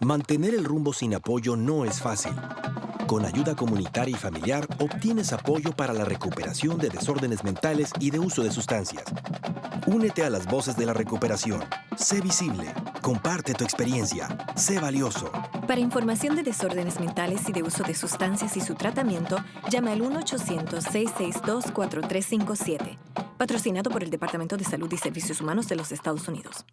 Mantener el rumbo sin apoyo no es fácil. Con ayuda comunitaria y familiar obtienes apoyo para la recuperación de desórdenes mentales y de uso de sustancias. Únete a las voces de la recuperación. Sé visible. Comparte tu experiencia. Sé valioso. Para información de desórdenes mentales y de uso de sustancias y su tratamiento, llama al 1-800-662-4357. Patrocinado por el Departamento de Salud y Servicios Humanos de los Estados Unidos.